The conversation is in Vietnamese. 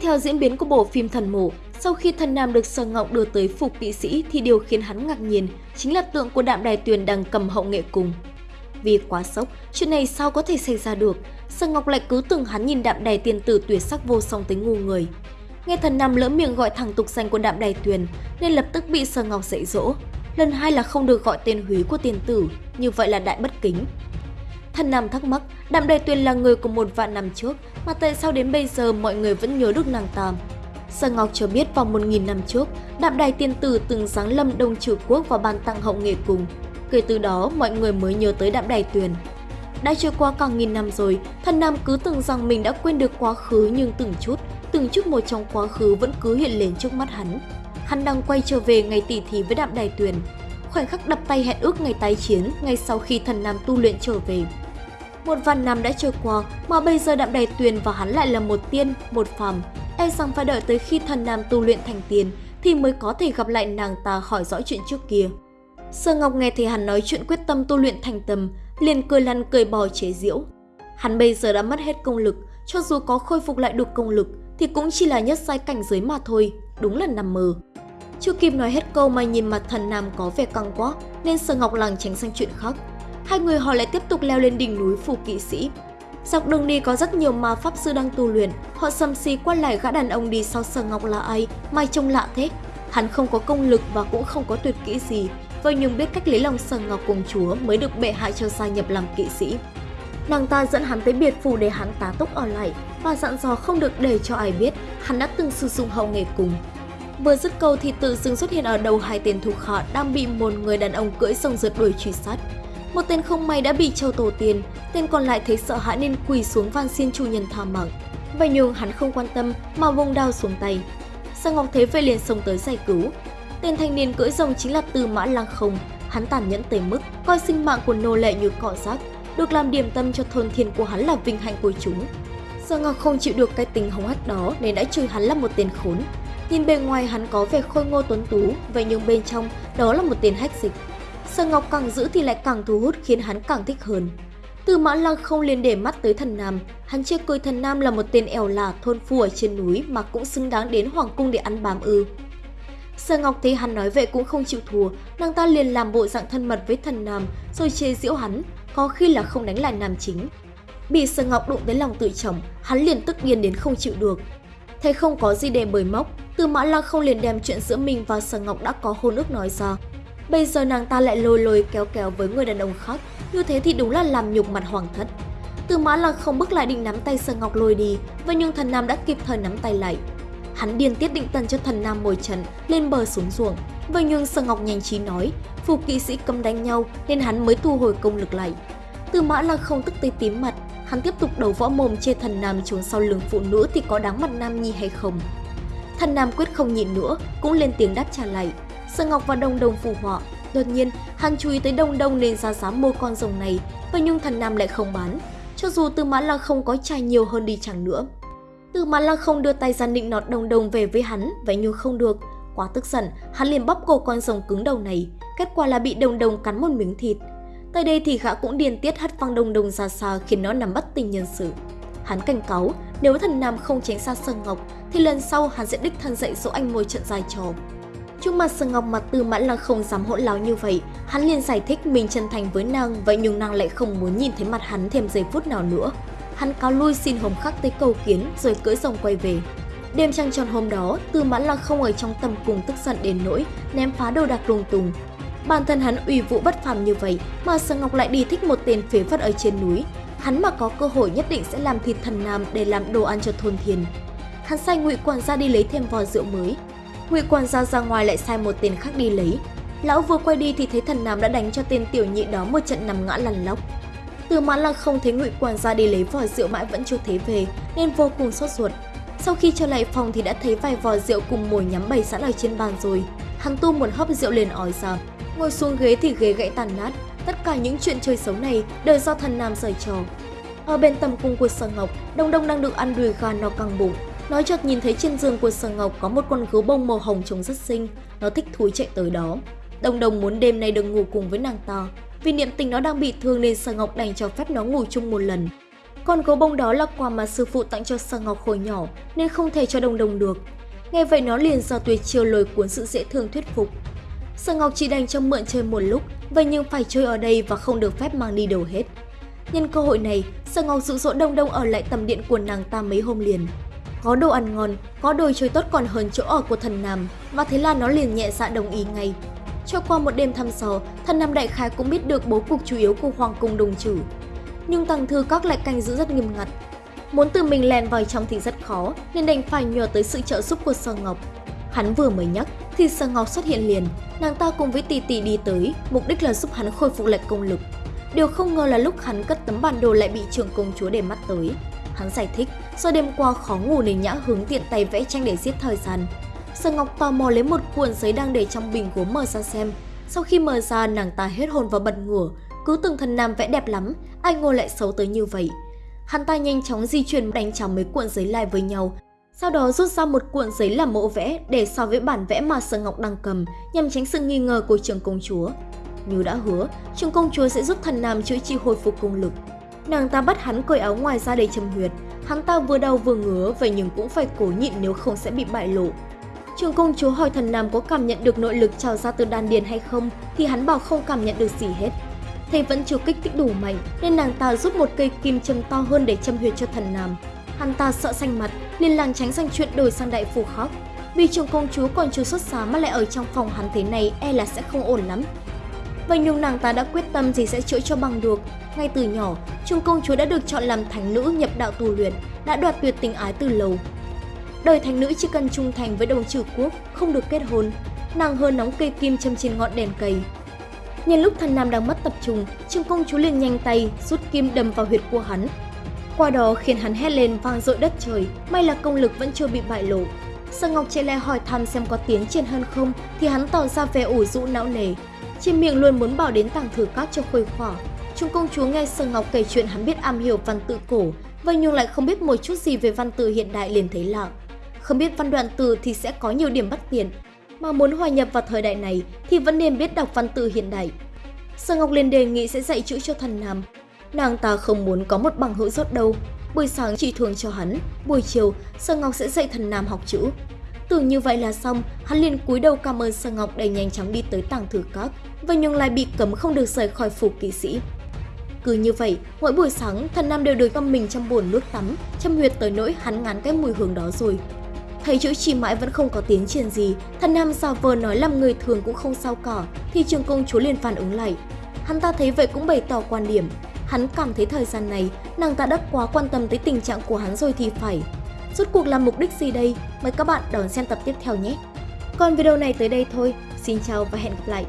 theo diễn biến của bộ phim Thần Mộ, sau khi thần nam được Sở Ngọc đưa tới phục kỵ sĩ thì điều khiến hắn ngạc nhiên chính là tượng của đạm đài tuyền đang cầm hậu nghệ cùng. Vì quá sốc, chuyện này sao có thể xảy ra được, Sở Ngọc lại cứ tưởng hắn nhìn đạm đài tiền tử tuyệt sắc vô song tới ngu người. Nghe thần nam lỡ miệng gọi thẳng tục danh của đạm đài tuyền nên lập tức bị Sở Ngọc dạy dỗ. Lần hai là không được gọi tên húy của tiền tử, như vậy là đại bất kính. Thần Nam thắc mắc, Đạm Đài Tuyền là người của một vạn năm trước, mà tại sao đến bây giờ mọi người vẫn nhớ được nàng ta? Sở Ngọc cho biết vào 1.000 năm trước, Đạm Đài Tiên Tử từng giáng lâm Đông Trừ Quốc và ban tặng hậu nghệ cùng. Kể từ đó, mọi người mới nhớ tới Đạm Đài Tuyền. Đã trôi qua cả nghìn năm rồi, thần Nam cứ tưởng rằng mình đã quên được quá khứ nhưng từng chút, từng chút một trong quá khứ vẫn cứ hiện lên trước mắt hắn. Hắn đang quay trở về ngày tỉ thí với Đạm Đài Tuyền. Khoảnh khắc đập tay hẹn ước ngày tái chiến ngay sau khi thần Nam tu luyện trở về. Một vạn năm đã trôi qua mà bây giờ Đạm Đài Tuyền và hắn lại là một tiên, một phàm. E rằng phải đợi tới khi thần nam tu luyện thành tiền thì mới có thể gặp lại nàng ta hỏi rõ chuyện trước kia. Sơ Ngọc nghe thấy hắn nói chuyện quyết tâm tu luyện thành tâm, liền cười lăn cười bò chế giễu. Hắn bây giờ đã mất hết công lực, cho dù có khôi phục lại được công lực thì cũng chỉ là nhất sai cảnh giới mà thôi, đúng là nằm mơ. Chưa kịp nói hết câu mà nhìn mặt thần nam có vẻ căng quá nên Sơ Ngọc làng tránh sang chuyện khác. Hai người họ lại tiếp tục leo lên đỉnh núi phù kỵ sĩ. Dọc đường đi có rất nhiều ma pháp sư đang tu luyện, họ sầm xì quan lại gã đàn ông đi sau Sở Ngọc là ai, mai trông lạ thế. Hắn không có công lực và cũng không có tuyệt kỹ gì, vậy nhưng biết cách lấy lòng Sở Ngọc cùng chúa mới được bệ hạ cho gia nhập làm kỵ sĩ. Nàng ta dẫn hắn tới biệt phủ để hắn tá túc ở lại và dặn dò không được để cho ai biết hắn đã từng sử dụng hậu nghề cùng. Vừa dứt câu thì tự dưng xuất hiện ở đầu hai tên thủ họ đang bị một người đàn ông cưỡi sông rượt đuổi truy sát. Một tên không may đã bị treo tổ tiền, tên còn lại thấy sợ hãi nên quỳ xuống van xin chủ nhân tha mạng. Vậy nhưng hắn không quan tâm mà vung đao xuống tay. Sang Ngọc Thế về liền xông tới giải cứu. Tên thanh niên cưỡi rồng chính là Tư Mã Lăng Không, hắn tàn nhẫn tới mức coi sinh mạng của nô lệ như cọ rác, được làm điểm tâm cho thôn thiên của hắn là vinh hạnh của chúng. sang Ngọc không chịu được cái tính hống hách đó nên đã chửi hắn là một tên khốn. Nhìn bề ngoài hắn có vẻ khôi ngô tuấn tú, vậy nhưng bên trong đó là một tên hách dịch. Sở Ngọc càng giữ thì lại càng thu hút khiến hắn càng thích hơn. Từ Mã Lăng không liền để mắt tới thần Nam, hắn chưa coi thần Nam là một tên ẻo lả thôn phu ở trên núi mà cũng xứng đáng đến hoàng cung để ăn bám ư. Sở Ngọc thấy hắn nói vậy cũng không chịu thua, nàng ta liền làm bộ dạng thân mật với thần Nam rồi chê giễu hắn, có khi là không đánh lại nam chính. Bị Sở Ngọc đụng tới lòng tự trọng, hắn liền tức điên đến không chịu được. Thấy không có gì để bời móc, Từ Mã Lăng không liền đem chuyện giữa mình và Sở Ngọc đã có hôn ước nói ra, Bây giờ nàng ta lại lôi lôi kéo kéo với người đàn ông khác, như thế thì đúng là làm nhục mặt hoàng thất. Từ mã là không bước lại định nắm tay Sở Ngọc lôi đi, và nhưng thần nam đã kịp thời nắm tay lại. Hắn điên tiết định tần cho thần nam mồi trận lên bờ xuống ruộng. Vậy nhưng Sở Ngọc nhanh trí nói, phù kỵ sĩ cấm đánh nhau nên hắn mới thu hồi công lực lại. Từ mã là không tức tới tím mặt, hắn tiếp tục đầu võ mồm chê thần nam trốn sau lưng phụ nữ thì có đáng mặt nam nhi hay không. Thần nam quyết không nhịn nữa, cũng lên tiếng đáp trả lại. Sơn Ngọc và Đông Đông phù họa. Đột nhiên, hắn chú ý tới Đông Đông nên ra giá mua con rồng này, và nhưng thần Nam lại không bán. Cho dù Tư Mã Lăng không có trai nhiều hơn đi chẳng nữa. Tư Mã Lăng không đưa tay ra định nọt Đông Đông về với hắn, vậy nhưng không được. Quá tức giận, hắn liền bóp cổ con rồng cứng đầu này, kết quả là bị Đông Đông cắn một miếng thịt. Tại đây thì gã cũng điên tiết hất văng Đông Đông ra xa khiến nó nằm bất tình nhân sự. Hắn cảnh cáo, nếu thần Nam không tránh xa Sơn Ngọc thì lần sau hắn sẽ đích thân dạy dỗ anh ngồi trận dài trò. Trước mặt Sở Ngọc mặt Tư Mãn là không dám hỗn láo như vậy, hắn liền giải thích mình chân thành với nàng, vậy nhưng nàng lại không muốn nhìn thấy mặt hắn thêm giây phút nào nữa. Hắn cáo lui xin hồng khắc tới cầu kiến rồi cưỡi rồng quay về. Đêm trăng tròn hôm đó, Tư Mãn là không ở trong tầm cùng tức giận đến nỗi ném phá đồ đạc lung tung. Bản thân hắn ủy vụ bất phàm như vậy mà Sở Ngọc lại đi thích một tên phế vật ở trên núi. Hắn mà có cơ hội nhất định sẽ làm thịt thần nam để làm đồ ăn cho thôn thiền Hắn sai ngụy quản gia đi lấy thêm vò rượu mới, Ngụy Quan Gia ra ngoài lại sai một tên khác đi lấy. Lão vừa quay đi thì thấy thần nam đã đánh cho tên tiểu nhị đó một trận nằm ngã lăn lóc. Từ mãn lăng không thấy Ngụy Quan Gia đi lấy vò rượu mãi vẫn chưa thấy về nên vô cùng sốt ruột. Sau khi trở lại phòng thì đã thấy vài vò rượu cùng mồi nhắm bày sẵn ở trên bàn rồi. Hắn tu một hớp rượu liền ói ra. Ngồi xuống ghế thì ghế gãy tàn nát. Tất cả những chuyện chơi xấu này đều do thần nam giở trò. Ở bên tầm cung của Sở Ngọc, Đông Đông đang được ăn đùi gà no căng bụng. Nói chợt nhìn thấy trên giường của Sở Ngọc có một con gấu bông màu hồng trông rất xinh, nó thích thú chạy tới đó. Đồng đồng muốn đêm nay được ngủ cùng với nàng ta, vì niệm tình nó đang bị thương nên Sở Ngọc đành cho phép nó ngủ chung một lần. Con gấu bông đó là quà mà sư phụ tặng cho Sở Ngọc hồi nhỏ nên không thể cho đồng đồng được. Nghe vậy nó liền ra tuyệt chiêu lôi cuốn sự dễ thương thuyết phục. Sở Ngọc chỉ đành cho mượn chơi một lúc, vậy nhưng phải chơi ở đây và không được phép mang đi đâu hết. Nhân cơ hội này, Sở Ngọc dụ dỗ Đông Đông ở lại tầm điện của nàng ta mấy hôm liền. Có đồ ăn ngon, có đồ chơi tốt còn hơn chỗ ở của thần Nam, và thế là nó liền nhẹ dạ đồng ý ngay. Trôi qua một đêm thăm sò, thần Nam Đại Khái cũng biết được bố cục chủ yếu của Hoàng Cung Đồng trừ. Nhưng Tăng Thư Các lại canh giữ rất nghiêm ngặt. Muốn tự mình lèn vào trong thì rất khó, nên đành phải nhờ tới sự trợ giúp của Sơ Ngọc. Hắn vừa mới nhắc thì Sơ Ngọc xuất hiện liền, nàng ta cùng với tỷ tỷ đi tới, mục đích là giúp hắn khôi phục lại công lực. Điều không ngờ là lúc hắn cất tấm bản đồ lại bị trường công chúa để mắt tới. Hắn giải thích, do đêm qua khó ngủ nên nhã hướng tiện tay vẽ tranh để giết thời gian. Sở Ngọc tò mò lấy một cuộn giấy đang để trong bình gốm mở ra xem. Sau khi mở ra, nàng ta hết hồn và bật ngửa. Cứ tưởng thần nam vẽ đẹp lắm, ai ngồi lại xấu tới như vậy. Hắn ta nhanh chóng di chuyển đánh chóng mấy cuộn giấy lại với nhau. Sau đó rút ra một cuộn giấy làm mẫu vẽ để so với bản vẽ mà Sở Ngọc đang cầm nhằm tránh sự nghi ngờ của trường công chúa. Như đã hứa, trường công chúa sẽ giúp thần nam chữa trị hồi phục công lực. Nàng ta bắt hắn cởi áo ngoài ra để châm huyệt. Hắn ta vừa đau vừa ngứa, vậy nhưng cũng phải cố nhịn nếu không sẽ bị bại lộ. Trường công chúa hỏi thần nam có cảm nhận được nội lực trào ra từ đan điền hay không, thì hắn bảo không cảm nhận được gì hết. Thầy vẫn chưa kích thích đủ mạnh, nên nàng ta rút một cây kim châm to hơn để châm huyệt cho thần nam. Hắn ta sợ xanh mặt, liền làng tránh sang chuyện đổi sang đại phủ khóc. Vì trường công chúa còn chưa xuất giá mà lại ở trong phòng hắn thế này e là sẽ không ổn lắm. Vậy nhưng nàng ta đã quyết tâm gì sẽ chữa cho bằng được. Ngay từ nhỏ, Trung công chúa đã được chọn làm thánh nữ nhập đạo tu luyện, đã đoạt tuyệt tình ái từ lâu. Đời thánh nữ chỉ cần trung thành với đồng trừ quốc, không được kết hôn. Nàng hơn nóng cây kim châm trên ngọn đèn cây. Nhân lúc thần nam đang mất tập trung, Trung công chúa liền nhanh tay rút kim đâm vào huyệt của hắn. Qua đó khiến hắn hét lên vang dội đất trời, may là công lực vẫn chưa bị bại lộ. Sở Ngọc chạy lại hỏi thăm xem có tiến triển hơn không thì hắn tỏ ra vẻ ủ rũ não nề. Trên miệng luôn muốn bảo đến tàng thử cát cho khuây khỏa. Trung công chúa nghe Sở Ngọc kể chuyện hắn biết am hiểu văn tự cổ, vậy nhưng lại không biết một chút gì về văn tự hiện đại liền thấy lạ. Không biết văn đoạn từ thì sẽ có nhiều điểm bất tiện, mà muốn hòa nhập vào thời đại này thì vẫn nên biết đọc văn tự hiện đại. Sở Ngọc liền đề nghị sẽ dạy chữ cho thần Nam. Nàng ta không muốn có một bằng hữu rốt đâu. Buổi sáng chỉ thường cho hắn, buổi chiều Sở Ngọc sẽ dạy thần Nam học chữ. Tưởng như vậy là xong, hắn liền cúi đầu cảm ơn Sơ Ngọc để nhanh chóng đi tới tàng thử các, và nhưng lại bị cấm không được rời khỏi phủ kỵ sĩ. Cứ như vậy, mỗi buổi sáng thần Nam đều được ngâm mình trong bồn nước tắm, châm huyệt tới nỗi hắn ngán cái mùi hương đó rồi. Thấy chữ chi mãi vẫn không có tiến triển gì, thần Nam giả vờ nói làm người thường cũng không sao cả, thì trường công chúa liền phản ứng lại. Hắn ta thấy vậy cũng bày tỏ quan điểm, hắn cảm thấy thời gian này nàng ta đã quá quan tâm tới tình trạng của hắn rồi thì phải. Rốt cuộc là mục đích gì đây? Mời các bạn đón xem tập tiếp theo nhé! Còn video này tới đây thôi, xin chào và hẹn gặp lại!